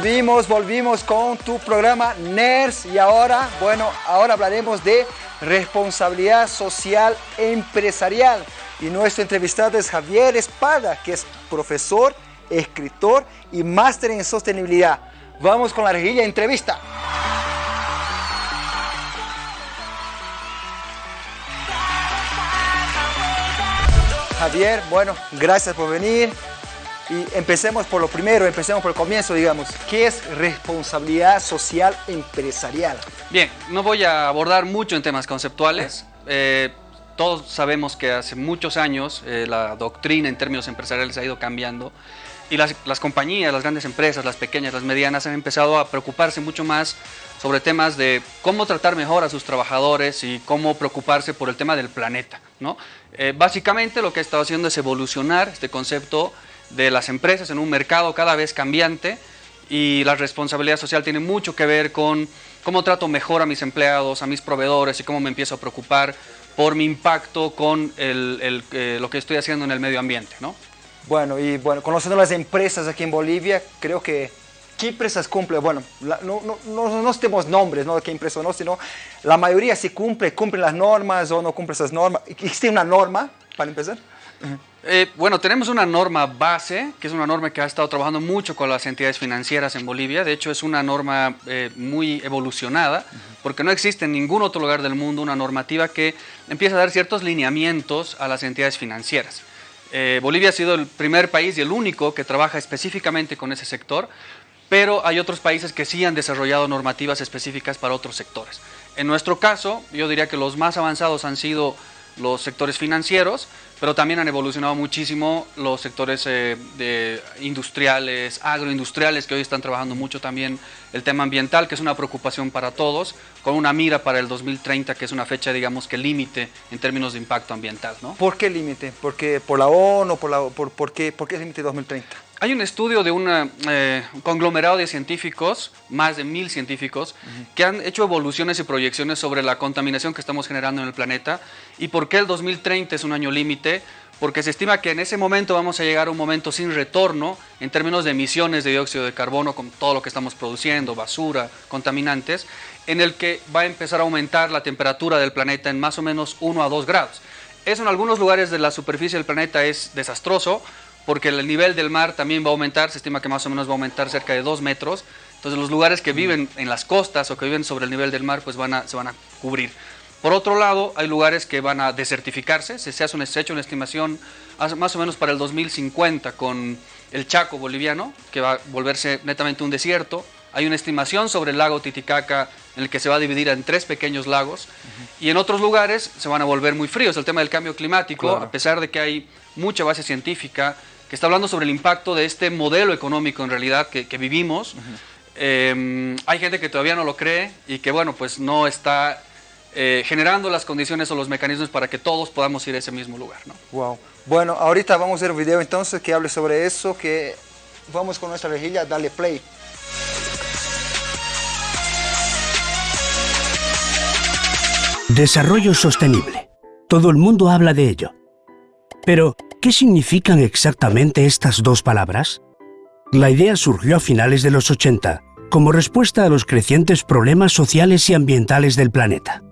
volvimos, volvimos con tu programa NERS y ahora, bueno, ahora hablaremos de responsabilidad social empresarial. Y nuestro entrevistado es Javier Espada, que es profesor, escritor y máster en sostenibilidad. Vamos con la rejilla entrevista. Javier, bueno, gracias por venir. Y empecemos por lo primero, empecemos por el comienzo, digamos. ¿Qué es responsabilidad social empresarial? Bien, no voy a abordar mucho en temas conceptuales. Eh, todos sabemos que hace muchos años eh, la doctrina en términos empresariales ha ido cambiando y las, las, compañías, las grandes empresas, las pequeñas, las medianas han empezado a preocuparse mucho más sobre temas de cómo tratar mejor a sus trabajadores y cómo preocuparse por el tema del planeta. ¿no? Eh, básicamente lo que ha estado haciendo es evolucionar este concepto de las empresas en un mercado cada vez cambiante y la responsabilidad social tiene mucho que ver con cómo trato mejor a mis empleados, a mis proveedores y cómo me empiezo a preocupar por mi impacto con el, eh, lo que estoy haciendo en el medio ambiente. ¿no? Bueno, y bueno, conociendo las empresas aquí en Bolivia, creo que ¿qué empresas cumplen? Bueno, no, no, no, no tenemos nombres, ¿no? ¿Qué empresa no? Sino la mayoría sí cumple, cumplen las normas o no cumple esas normas. ¿Existe una norma para empezar? Eh, bueno, tenemos una norma base, que es una norma que ha estado trabajando mucho con las entidades financieras en Bolivia. De hecho, es una norma eh, muy evolucionada, porque no existe en ningún otro lugar del mundo una normativa que empiece a dar ciertos lineamientos a las entidades financieras. Eh, Bolivia ha sido el primer país y el único que trabaja específicamente con ese sector, pero hay otros países que sí han desarrollado normativas específicas para otros sectores. En nuestro caso, yo diría que los más avanzados han sido los sectores financieros, pero también han evolucionado muchísimo los sectores eh, industriales, agroindustriales, que hoy están trabajando mucho también el tema ambiental, que es una preocupación para todos, con una mira para el 2030, que es una fecha, digamos, que límite en términos de impacto ambiental. ¿Por qué límite? ¿Porque ¿Por la ONU? ¿Por, la, por, por qué, por qué límite 2030? Hay un estudio de eh, un conglomerado de científicos, más de mil científicos, que han hecho evoluciones y proyecciones sobre la contaminación que estamos generando en el planeta y por qué el 2030 es un año límite, porque se estima que en ese momento vamos a llegar a un momento sin retorno en términos de emisiones de dióxido de carbono con todo lo que estamos produciendo, basura, contaminantes, en el que va a empezar a aumentar la temperatura del planeta en más o menos 1 a 2 grados. Eso en algunos lugares de la superficie del planeta es desastroso, porque el nivel del mar también va a aumentar, se estima que más o menos va a aumentar cerca de 2 metros, entonces los lugares que viven en las costas o que viven sobre el nivel del mar pues van a, se van a cubrir. Por otro lado, hay lugares que van a desertificarse, se, hace una, se una estimación más o menos para el 2050 con el Chaco boliviano, que va a volverse netamente un desierto, hay una estimación sobre el lago Titicaca en el que se va a dividir en tres pequeños lagos. Y en otros lugares se van a volver muy fríos. El tema del cambio climático, a pesar de que hay mucha base científica que está hablando sobre el impacto de este modelo económico en realidad que, vivimos, em, hay gente que todavía no lo cree y que bueno, pues no está eh, generando las condiciones o los mecanismos para que todos podamos ir a ese mismo lugar. ¿no? Wow. Bueno, ahorita vamos a ver un video entonces que hable sobre eso, que vamos con nuestra rejilla, dale play. Desarrollo sostenible. Todo el mundo habla de ello. Pero, ¿qué significan exactamente estas dos palabras? La idea surgió a finales de los 80, como respuesta a los crecientes problemas sociales y ambientales del planeta.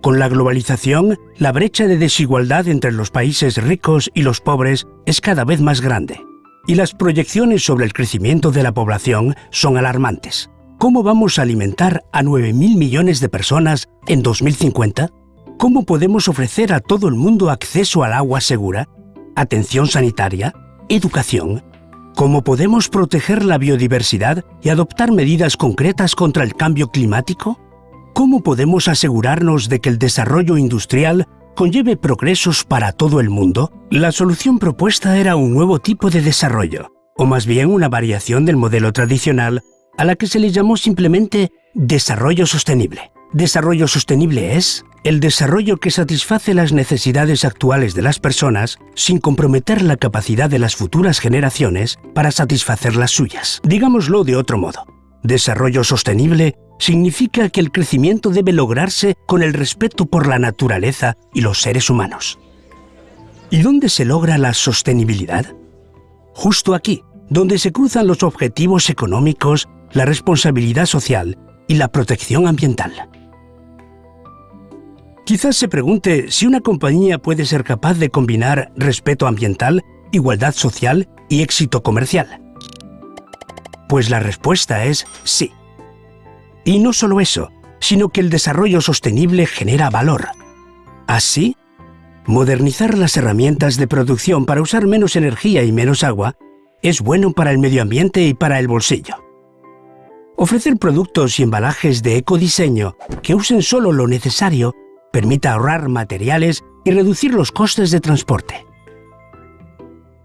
Con la globalización, la brecha de desigualdad entre los países ricos y los pobres es cada vez más grande, y las proyecciones sobre el crecimiento de la población son alarmantes. ¿Cómo vamos a alimentar a 9.000 millones de personas en 2050? ¿Cómo podemos ofrecer a todo el mundo acceso al agua segura, atención sanitaria, educación? ¿Cómo podemos proteger la biodiversidad y adoptar medidas concretas contra el cambio climático? ¿Cómo podemos asegurarnos de que el desarrollo industrial conlleve progresos para todo el mundo? La solución propuesta era un nuevo tipo de desarrollo, o más bien una variación del modelo tradicional a la que se le llamó simplemente desarrollo sostenible. Desarrollo sostenible es el desarrollo que satisface las necesidades actuales de las personas sin comprometer la capacidad de las futuras generaciones para satisfacer las suyas. Digámoslo de otro modo. Desarrollo sostenible significa que el crecimiento debe lograrse con el respeto por la naturaleza y los seres humanos. ¿Y dónde se logra la sostenibilidad? Justo aquí, donde se cruzan los objetivos económicos, la responsabilidad social y la protección ambiental. Quizás se pregunte si una compañía puede ser capaz de combinar respeto ambiental, igualdad social y éxito comercial. Pues la respuesta es sí. Y no solo eso, sino que el desarrollo sostenible genera valor. Así, modernizar las herramientas de producción para usar menos energía y menos agua es bueno para el medio ambiente y para el bolsillo. Ofrecer productos y embalajes de ecodiseño que usen solo lo necesario permite ahorrar materiales y reducir los costes de transporte.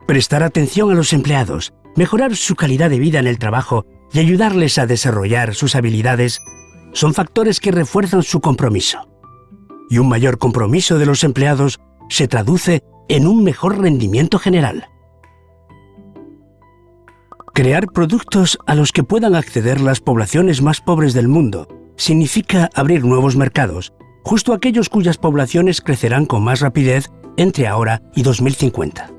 Prestar atención a los empleados, mejorar su calidad de vida en el trabajo y ayudarles a desarrollar sus habilidades son factores que refuerzan su compromiso. Y un mayor compromiso de los empleados se traduce en un mejor rendimiento general. Crear productos a los que puedan acceder las poblaciones más pobres del mundo significa abrir nuevos mercados, justo aquellos cuyas poblaciones crecerán con más rapidez entre ahora y 2050.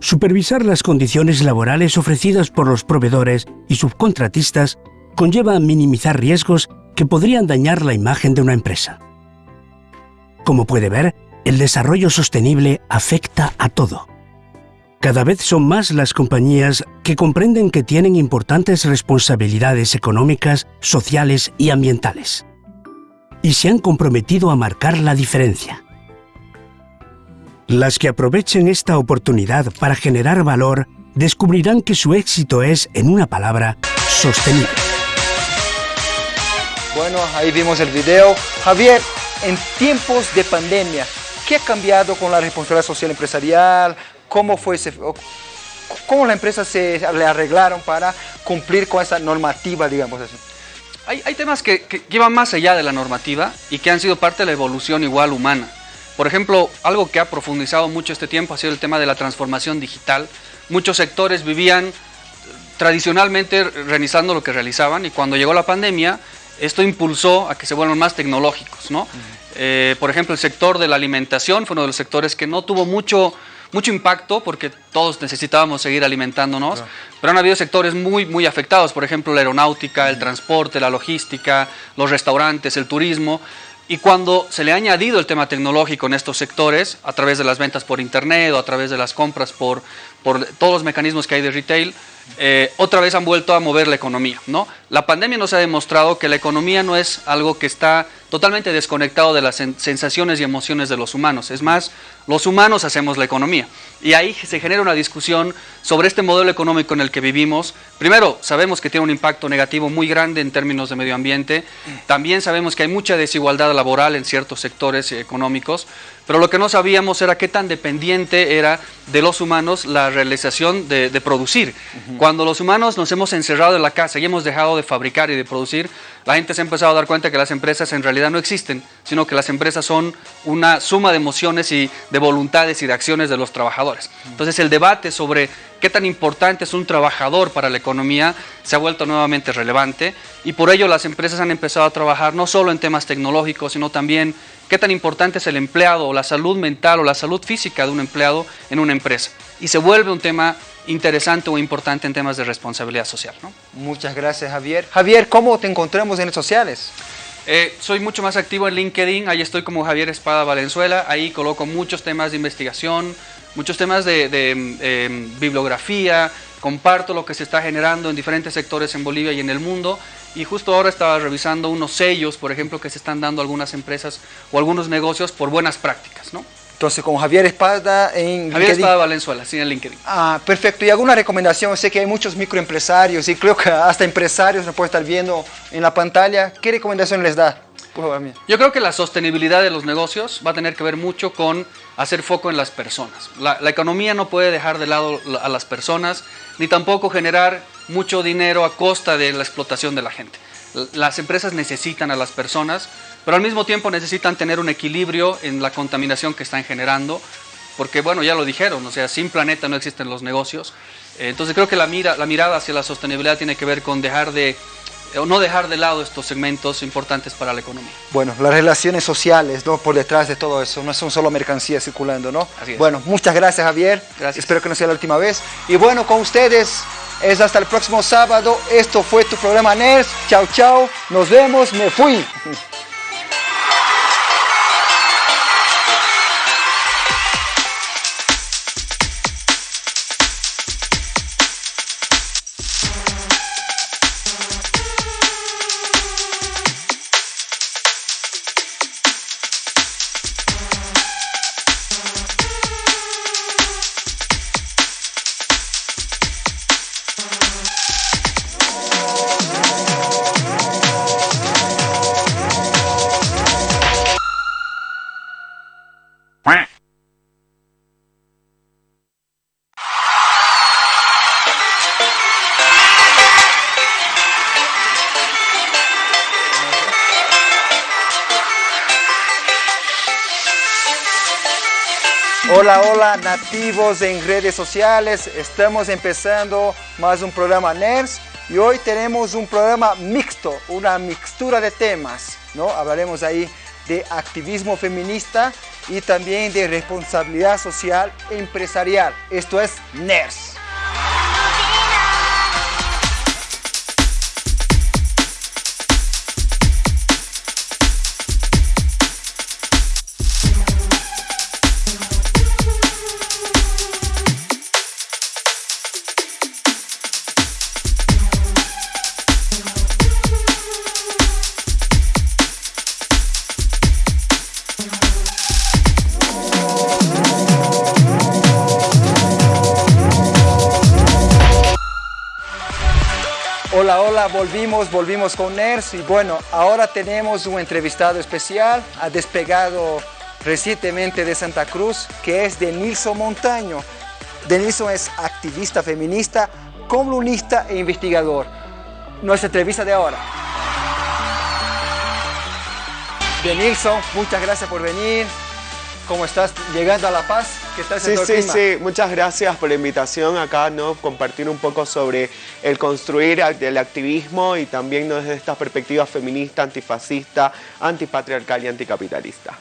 Supervisar las condiciones laborales ofrecidas por los proveedores y subcontratistas conlleva minimizar riesgos que podrían dañar la imagen de una empresa. Como puede ver, el desarrollo sostenible afecta a todo. Cada vez son más las compañías que comprenden que tienen importantes responsabilidades económicas, sociales y ambientales. Y se han comprometido a marcar la diferencia. Las que aprovechen esta oportunidad para generar valor descubrirán que su éxito es, en una palabra, sostenible. Bueno, ahí vimos el video. Javier, en tiempos de pandemia, ¿qué ha cambiado con la responsabilidad social empresarial? cómo fue cómo la empresa se le arreglaron para cumplir con esa normativa, digamos así. Hay, temas que, que, llevan más allá de la normativa y que han sido parte de la evolución igual humana. Por ejemplo, algo que ha profundizado mucho este tiempo ha sido el tema de la transformación digital. Muchos sectores vivían tradicionalmente realizando lo que realizaban y cuando llegó la pandemia, esto impulsó a que se vuelvan más tecnológicos. ¿no? Eh, por ejemplo, el sector de la alimentación fue uno de los sectores que no tuvo mucho mucho impacto porque todos necesitábamos seguir alimentándonos, pero han habido sectores muy, muy afectados, por ejemplo la aeronáutica, el transporte, la logística, los restaurantes, el turismo, y cuando se le ha añadido el tema tecnológico en estos sectores, a través de las ventas por internet o a través de las compras por, por todos los mecanismos que hay de retail, eh, otra vez han vuelto a mover la economía. ¿no? La pandemia nos ha demostrado que la economía no es algo que está totalmente desconectado de las sensaciones y emociones de los humanos. Es más, los humanos hacemos la economía. Y ahí se genera una discusión sobre este modelo económico en el que vivimos. Primero, sabemos que tiene un impacto negativo muy grande en términos de medio ambiente. También sabemos que hay mucha desigualdad laboral en ciertos sectores económicos. Pero lo que no sabíamos era qué tan dependiente era de los humanos la realización de, producir. Cuando los humanos nos hemos encerrado en la casa y hemos dejado de fabricar y de producir, la gente se ha empezado a dar cuenta que las empresas en realidad no existen, sino que las empresas son una suma de emociones y de voluntades y de acciones de los trabajadores. Entonces el debate sobre qué tan importante es un trabajador para la economía se ha vuelto nuevamente relevante y por ello las empresas han empezado a trabajar no solo en temas tecnológicos, sino también qué tan importante es el empleado o la salud mental o la salud física de un empleado en una empresa. Y se vuelve un tema interesante o importante en temas de responsabilidad social. ¿no? Muchas gracias Javier. Javier, ¿cómo te encontramos en redes sociales? Eh, soy mucho más activo en LinkedIn, ahí estoy como Javier Espada Valenzuela, ahí coloco muchos temas de investigación, muchos temas de, em, bibliografía, comparto lo que se está generando en diferentes sectores en Bolivia y en el mundo y justo ahora estaba revisando unos sellos, por ejemplo, que se están dando algunas empresas o algunos negocios por buenas prácticas, ¿no? Entonces, con Javier Espada en Javier Espada Valenzuela, sí, en LinkedIn. Ah, perfecto. ¿Y alguna recomendación? Sé que hay muchos microempresarios y creo que hasta empresarios nos puede estar viendo en la pantalla. ¿Qué recomendación les da? Yo creo que la sostenibilidad de los negocios va a tener que ver mucho con hacer foco en las personas. La, economía no puede dejar de lado a las personas, ni tampoco generar mucho dinero a costa de la explotación de la gente. Las empresas necesitan a las personas, pero al mismo tiempo necesitan tener un equilibrio en la contaminación que están generando, porque bueno, ya lo dijeron, o sea, sin planeta no existen los negocios. Entonces creo que la, mira, la mirada hacia la sostenibilidad tiene que ver con dejar de no dejar de lado estos segmentos importantes para la economía. Bueno, las relaciones sociales, ¿no? Por detrás de todo eso, no son solo mercancías circulando, ¿no? Bueno, muchas gracias Javier. Gracias. Espero que no sea la última vez. Y bueno, con ustedes es hasta el próximo sábado. Esto fue tu programa NERS. Chao, chao. Nos vemos. Me fui. Hola, hola nativos en redes sociales, estamos empezando más un programa NERS y hoy tenemos un programa mixto, una mixtura de temas, ¿no? Hablaremos ahí de activismo feminista y también de responsabilidad social empresarial. Esto es NERS. Hola, volvimos, volvimos con NERS y bueno, ahora tenemos un entrevistado especial, ha despegado recientemente de Santa Cruz, que es Denilson Montaño. Denilson es activista feminista, columnista e investigador. Nuestra entrevista de ahora. Denilson, muchas gracias por venir. ¿Cómo estás llegando a La Paz? ¿Qué tal sí, sí, sí. Muchas gracias por la invitación acá, ¿no? Compartir un poco sobre el construir el activismo y también ¿no? desde esta perspectiva feminista, antifascista, antipatriarcal y anticapitalista.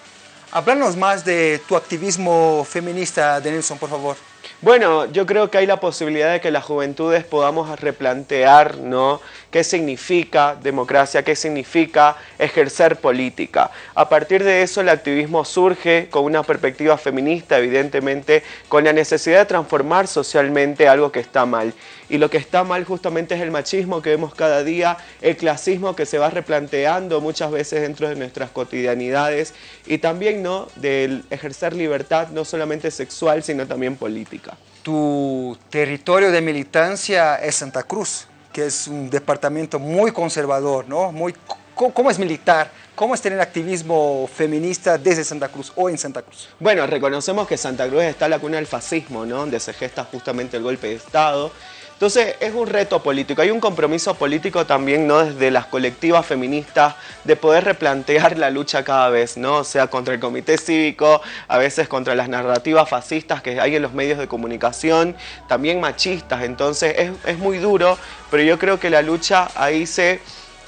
Háblanos más de tu activismo feminista, Denilson, por favor. Bueno, yo creo que hay la posibilidad de que las juventudes podamos replantear ¿no? qué significa democracia, qué significa ejercer política. A partir de eso el activismo surge con una perspectiva feminista, evidentemente, con la necesidad de transformar socialmente algo que está mal. Y lo que está mal justamente es el machismo que vemos cada día, el clasismo que se va replanteando muchas veces dentro de nuestras cotidianidades y también ¿no? del ejercer libertad no solamente sexual, sino también política. Tu territorio de militancia es Santa Cruz, que es un departamento muy conservador, ¿no? Muy, ¿Cómo es militar? ¿Cómo es tener activismo feminista desde Santa Cruz o en Santa Cruz? Bueno, reconocemos que Santa Cruz está la cuna del fascismo, ¿no? Donde se gesta justamente el golpe de Estado entonces es un reto político, hay un compromiso político también ¿no? desde las colectivas feministas de poder replantear la lucha cada vez, ¿no? o sea, contra el comité cívico, a veces contra las narrativas fascistas que hay en los medios de comunicación, también machistas, entonces es, es muy duro, pero yo creo que la lucha ahí se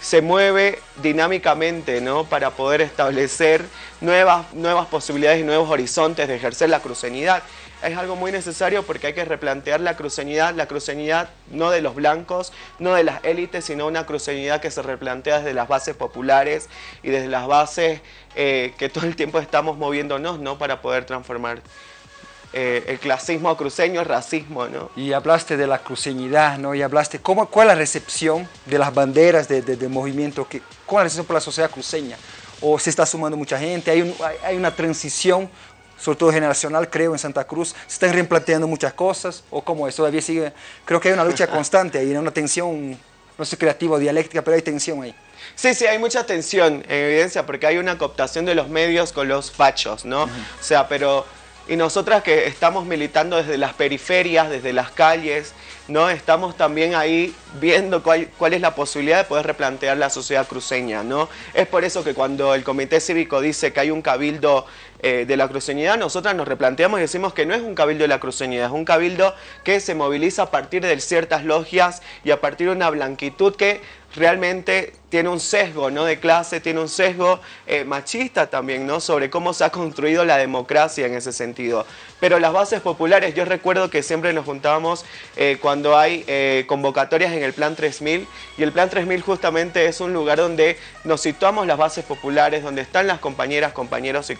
se mueve dinámicamente ¿no? para poder establecer nuevas, nuevas posibilidades y nuevos horizontes de ejercer la cruceñidad es algo muy necesario porque hay que replantear la cruceñidad, la cruceñidad no de los blancos, no de las élites, sino una cruceñidad que se replantea desde las bases populares y desde las bases eh, que todo el tiempo estamos moviéndonos ¿no? para poder transformar eh, el clasismo cruceño, el racismo. ¿no? Y hablaste de la cruceñidad, ¿no? y hablaste cómo, cuál es la recepción de las banderas de, de, movimiento, que, cuál es la recepción por la sociedad cruceña o se está sumando mucha gente, hay, hay una transición sobre todo generacional, creo, en Santa Cruz, se están replanteando muchas cosas, o como es, todavía sigue, creo que hay una lucha constante ahí, una tensión, no sé, creativa o dialéctica, pero hay tensión ahí. Sí, sí, hay mucha tensión en evidencia porque hay una cooptación de los medios con los fachos, ¿no? O sea, pero... Y nosotras que estamos militando desde las periferias, desde las calles, ¿no? Estamos también ahí viendo cuál, cuál, es la posibilidad de poder replantear la sociedad cruceña, ¿no? Es por eso que cuando el Comité Cívico dice que hay un cabildo eh, de la cruceñidad, nosotras nos replanteamos y decimos que no es un cabildo de la cruceñidad, es un cabildo que se moviliza a partir de ciertas logias y a partir de una blanquitud que realmente tiene un sesgo ¿no? de clase, tiene un sesgo eh, machista también, ¿no? sobre cómo se ha construido la democracia en ese sentido. Pero las bases populares, yo recuerdo que siempre nos juntábamos eh, cuando hay convocatorias en el Plan 3000, y el Plan 3000 justamente es un lugar donde nos situamos las bases populares, donde están las compañeras, compañeros y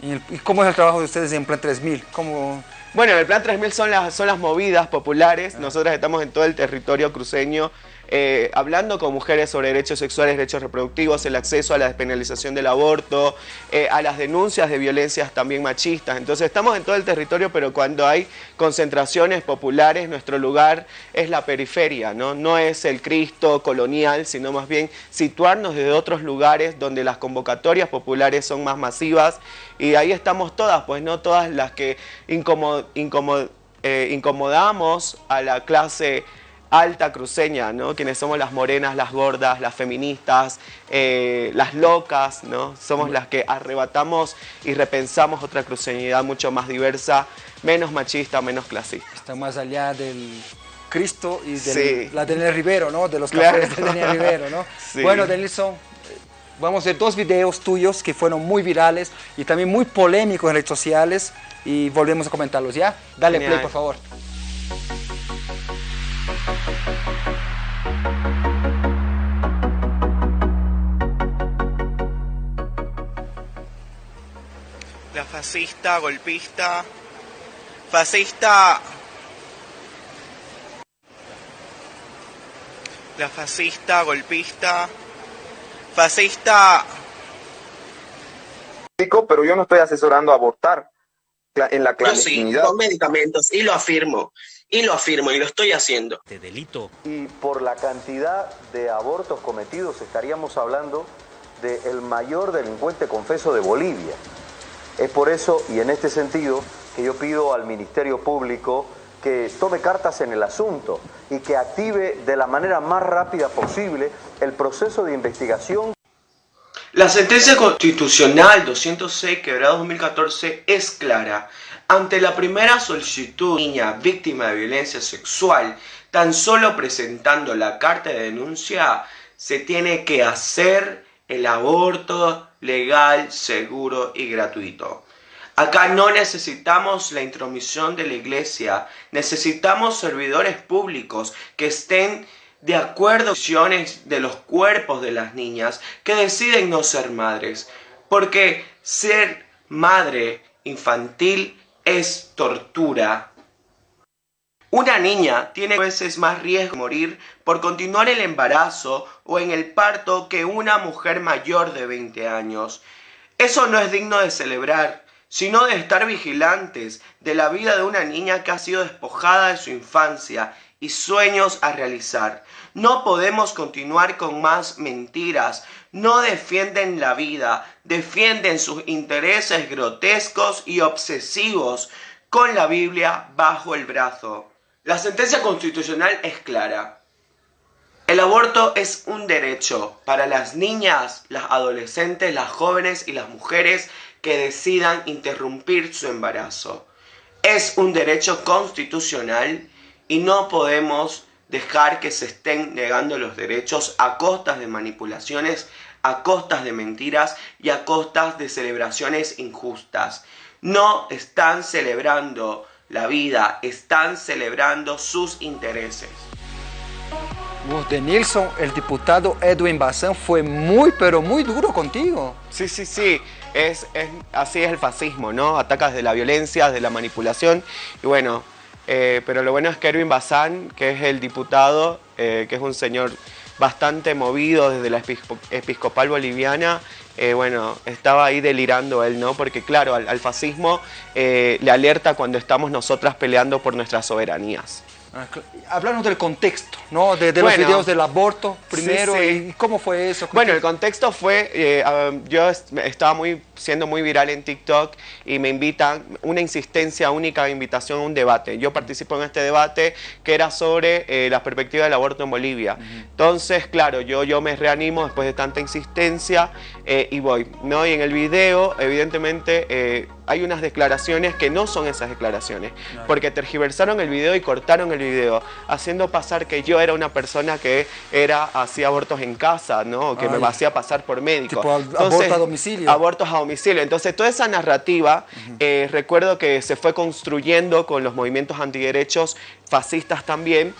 ¿Y cómo es el trabajo de ustedes en Plan 3000? ¿Cómo... Bueno, el Plan 3000 son las, son las movidas populares, ah. nosotros estamos en todo el territorio cruceño, eh, hablando con mujeres sobre derechos sexuales, derechos reproductivos, el acceso a la despenalización del aborto, eh, a las denuncias de violencias también machistas. Entonces estamos en todo el territorio, pero cuando hay concentraciones populares, nuestro lugar es la periferia, ¿no? No es el Cristo colonial, sino más bien situarnos desde otros lugares donde las convocatorias populares son más masivas y ahí estamos todas, pues no todas las que eh, incomodamos a la clase alta cruceña, ¿no? Quienes somos las morenas, las gordas, las feministas, eh, las locas, ¿no? Somos las que arrebatamos y repensamos otra cruceñidad mucho más diversa, menos machista, menos clasista. Está más allá del Cristo y de la Daniel Rivero, ¿no? De los cafés de Daniel Rivero, ¿no? Bueno, Denilson, vamos a ver dos videos tuyos que fueron muy virales y también muy polémicos en redes sociales y volvemos a comentarlos, ¿ya? Dale play, por favor. Fascista, golpista, fascista... La fascista, golpista, fascista... Pero yo no estoy asesorando a abortar en la clandestinidad. Yo sí, con medicamentos, y lo afirmo. Y lo afirmo y lo estoy haciendo. De delito. Y por la cantidad de abortos cometidos estaríamos hablando del el mayor delincuente confeso de Bolivia. Es por eso y en este sentido que yo pido al Ministerio Público que tome cartas en el asunto y que active de la manera más rápida posible el proceso de investigación. La sentencia constitucional 206 quebrada 2014 es clara ante la primera solicitud de niña víctima de violencia sexual, tan solo presentando la carta de denuncia, se tiene que hacer el aborto legal, seguro y gratuito. Acá no necesitamos la intromisión de la iglesia, necesitamos servidores públicos que estén de acuerdo con de los cuerpos de las niñas que deciden no ser madres, porque ser madre infantil es tortura. Una niña tiene veces más riesgo de morir por continuar el embarazo o en el parto que una mujer mayor de 20 años. Eso no es digno de celebrar, sino de estar vigilantes de la vida de una niña que ha sido despojada de su infancia y sueños a realizar. No podemos continuar con más mentiras. No defienden la vida, defienden sus intereses grotescos y obsesivos con la Biblia bajo el brazo. La sentencia constitucional es clara. El aborto es un derecho para las niñas, las adolescentes, las jóvenes y las mujeres que decidan interrumpir su embarazo. Es un derecho constitucional y no podemos dejar que se estén negando los derechos a costas de manipulaciones, a costas de mentiras y a costas de celebraciones injustas. No están celebrando la vida, están celebrando sus intereses. De Nilsson, el diputado Edwin Bazán fue muy, pero muy duro contigo. Sí, sí, sí. Es, así es el fascismo, ¿no? Atacas de la violencia, de la manipulación. Y bueno, eh, pero lo bueno es que Erwin Bazán, que es el diputado, eh, que es un señor bastante movido desde la episcopal boliviana, eh, bueno, estaba ahí delirando él, ¿no? Porque claro, al fascismo le alerta cuando estamos nosotras peleando por nuestras soberanías. Ah, Háblanos del contexto, ¿no? De, de los Bueno, videos del aborto primero sí, sí. y cómo fue eso. Bueno, ¿Qué- el contexto fue, eh, um, yo est- estaba muy, siendo muy viral en TikTok y me invitan, una insistencia única, invitación a un debate. Yo participo en este debate que era sobre eh, la perspectiva del aborto en Bolivia. Entonces, claro, yo, yo me reanimo después de tanta insistencia eh, y voy. ¿no? Y en el video, evidentemente, eh, hay unas declaraciones que no son esas declaraciones, porque tergiversaron el video y cortaron el video, haciendo pasar que yo era una persona que era hacía abortos en casa, ¿no? Que Ay. me hacía pasar por médico. Tipo, ab- aborto a domicilio. Abortos a domicilio. Entonces, toda esa narrativa, eh, recuerdo que se fue construyendo con los movimientos antiderechos fascistas también,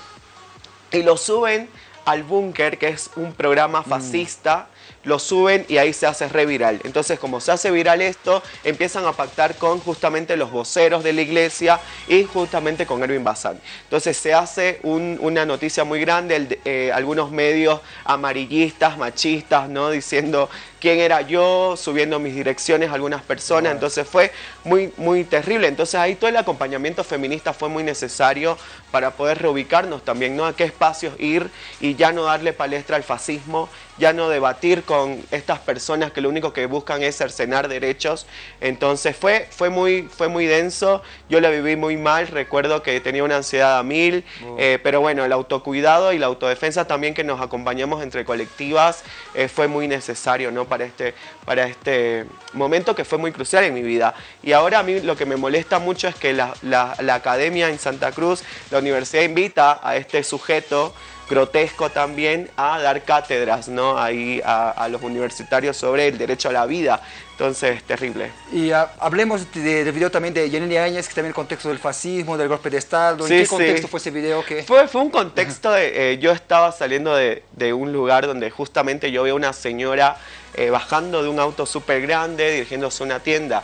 y lo suben al Búnker, que es un programa fascista, lo suben y ahí se hace reviral. Entonces, como se hace viral esto, empiezan a pactar con justamente los voceros de la iglesia y justamente con Erwin Bazán. Entonces, se hace un- una noticia muy grande, eh, algunos medios amarillistas, machistas, ¿no? Diciendo quién era yo, subiendo mis direcciones a algunas personas. Entonces, fue muy, muy terrible. Entonces, ahí todo el acompañamiento feminista fue muy necesario para poder reubicarnos también, ¿no? A qué espacios ir y ya no darle palestra al fascismo, ya no debatir con estas personas que lo único que buscan es cercenar derechos. Entonces fue, fue, muy, fue muy denso, yo la viví muy mal, recuerdo que tenía una ansiedad a mil, eh, pero bueno, el autocuidado y la autodefensa también que nos acompañamos entre colectivas eh, fue muy necesario ¿no? Para, este, para este momento que fue muy crucial en mi vida. Y ahora a mí lo que me molesta mucho es que la, la- la academia en Santa Cruz, la universidad invita a este sujeto grotesco también a dar cátedras ¿no? Ahí a, a los universitarios sobre el derecho a la vida. Entonces, terrible. Y ah, hablemos de- del video también de Yaneli Áñez, que también el contexto del fascismo, del golpe de Estado. ¿En Sí, qué sí. contexto fue ese video? que Fue, fue un contexto de, eh, yo estaba saliendo de, de un lugar donde justamente yo veo una señora eh, bajando de un auto súper grande, dirigiéndose a una tienda.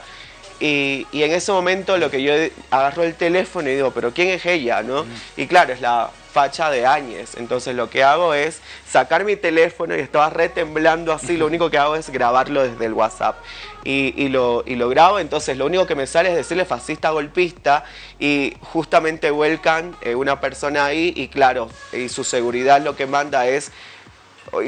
Y, y en ese momento lo que yo agarro el teléfono y digo, pero ¿quién es ella? ¿no? Y claro, es la facha de Áñez. Entonces lo que hago es sacar mi teléfono y estaba retemblando así, lo único que hago es grabarlo desde el WhatsApp. Y, y lo, y lo grabo, entonces lo único que me sale es decirle fascista golpista y justamente vuelcan eh, una persona ahí y claro, y su seguridad lo que manda es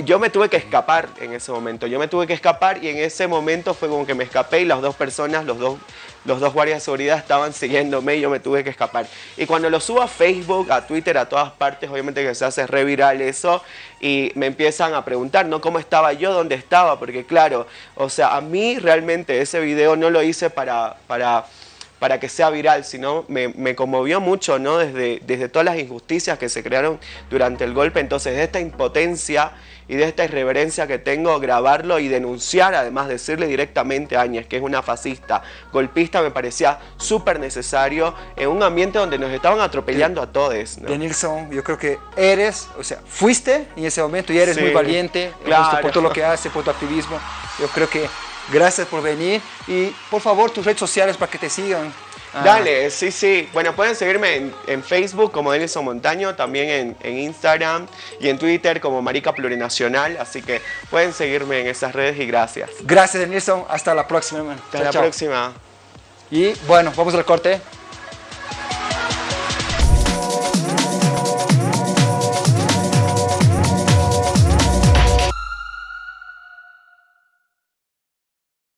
yo me tuve que escapar en ese momento. Yo me tuve que escapar y en ese momento fue como que me escapé y las dos personas, los dos, los dos guardias de seguridad estaban siguiéndome y yo me tuve que escapar. Y cuando lo subo a Facebook, a Twitter, a todas partes, obviamente que se hace re viral eso y me empiezan a preguntar, ¿no? ¿Cómo estaba yo? ¿Dónde estaba? Porque claro, o sea, a mí realmente ese video no lo hice para... para para que sea viral, sino me, me conmovió mucho, ¿no? Desde, desde todas las injusticias que se crearon durante el golpe. Entonces, de esta impotencia y de esta irreverencia que tengo, grabarlo y denunciar, además decirle directamente a Áñez que es una fascista, golpista, me parecía súper necesario en un ambiente donde nos estaban atropellando a todos. ¿no? De Nilsson, yo creo que eres, o sea, fuiste en ese momento y eres Sí, muy valiente claro. por todo lo que haces, por tu activismo. Yo creo que gracias por venir y por favor tus redes sociales para que te sigan. Ah, Dale, sí, sí. Bueno, pueden seguirme en, en Facebook como Denison Montaño, también en, en Instagram y en Twitter como Marica Plurinacional. Así que pueden seguirme en esas redes y gracias. Gracias, Nilsson. Hasta la próxima. Hasta Chao, la chao. próxima. Y bueno, vamos al corte.